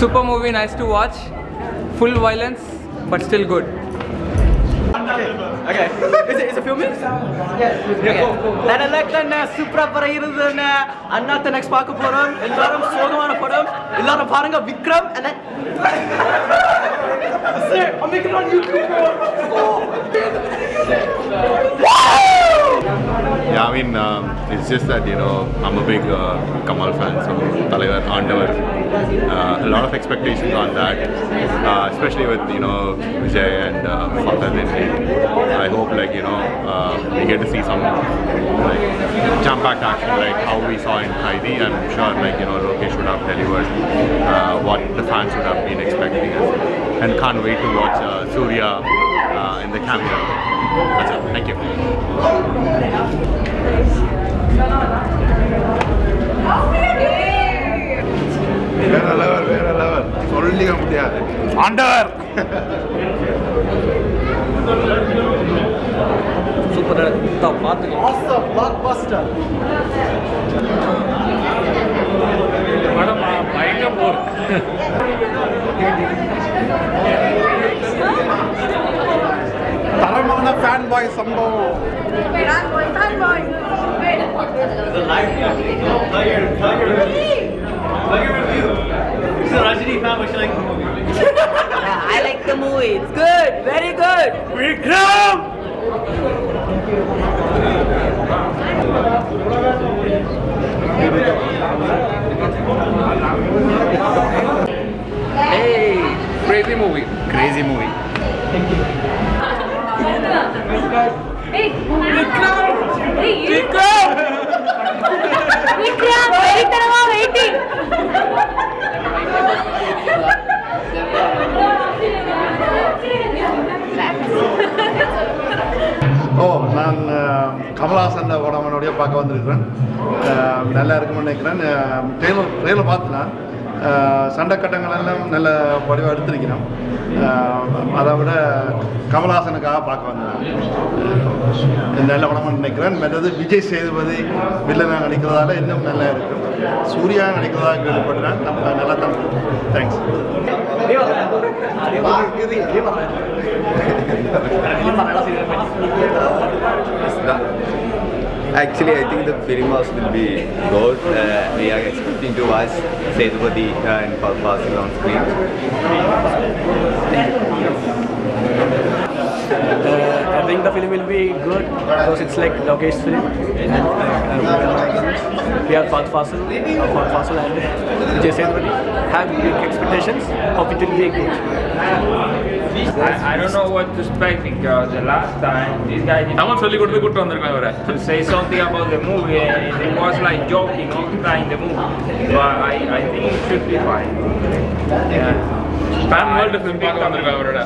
Super movie, nice to watch. Full violence, but still good. Okay. Is it, is it filming? Yes. நான் election சூப்பரா படம் இருந்ததுன்னு அண்ணாத்த next பார்க்க போறோம் எல்லாரும் சோகமான படம் எல்லாரும் பாருங்க Vikram and then Sir, I'm making it on YouTube, bro. Yeah, I mean, um, it's just that, you know, I'm a big uh, Kamal fan, so Talavar, Andavar, uh, a lot of expectations on that, uh, especially with, you know, Vijay and uh. I hope, like, you know, uh, we get to see some, like, jam-packed action, like how we saw in Kaidi. I'm sure, like, you know, Lokesh would have delivered uh, what the fans would have been expecting us. And can't wait to watch uh, Surya uh, in the cameo. That's it. Thank you. வேற level வேற level சொல்லிக்க முடியாது ஆண்டவர் super பார்த்துக்கலாம் boy, some boy. Boy, boy. Review. A Rajini fan, but she likes the movie. I like the movie. It's good. Very good. Vikram! Hey! Crazy movie. Crazy movie. Thank you. ஓ நான் கமலஹாசன் படமனுடைய பார்க்க வந்திருக்கிறேன். நல்லா இருக்கும்னு நினைக்கிறேன். Trailer trailer பார்த்து நான் அஹ், சண்டை கட்டங்கள் எல்லாம் நல்ல படிவாக எடுத்திருக்கிறோம். அதை விட கமலஹாசனுக்காக பார்க்க வந்தேன். நல்ல படம்னு நினைக்கிறேன். மற்றது விஜய் சேதுபதி வில்லனாக நடிக்கிறதால இன்னும் நல்லா இருக்கும் சூர்யா நடிக்கிறதாக கேள்விப்பட்டேன். நம்ம நல்லா தான் thanks Actually, I think the film house will be good. Uh, we are expecting to watch Sethupathi uh, and Pa- passing on screen think the film will be good because it's like Lokesh film. Uh, we are Fat Fasil, uh, Fat and Jason have big expectations. Hope it will be good. I, I don't know what to expect because uh, the last time this guy didn't I want really good to, good to say something about the movie and it was like joking all the time in the movie. But I, I think it should be fine. Yeah. Pan world film பார்க்க வந்திருக்கான் அவரோட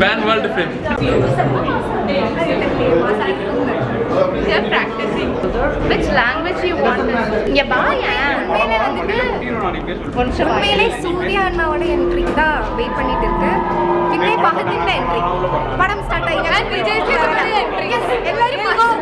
pan world film. Which language you want? இங்க பாயேன். உண்மையிலே வந்துட்டு உண்மையிலே சூர்யா அண்ணாவோட என்ட்ரிக்கு தான் wait பண்ணிட்டு இருக்கு விஜய் பகத்தின் என்ட்ரி படம் ஸ்டார்ட் ஆயிடுச்சு விஜய் என்ட்ரி எல்லாரும்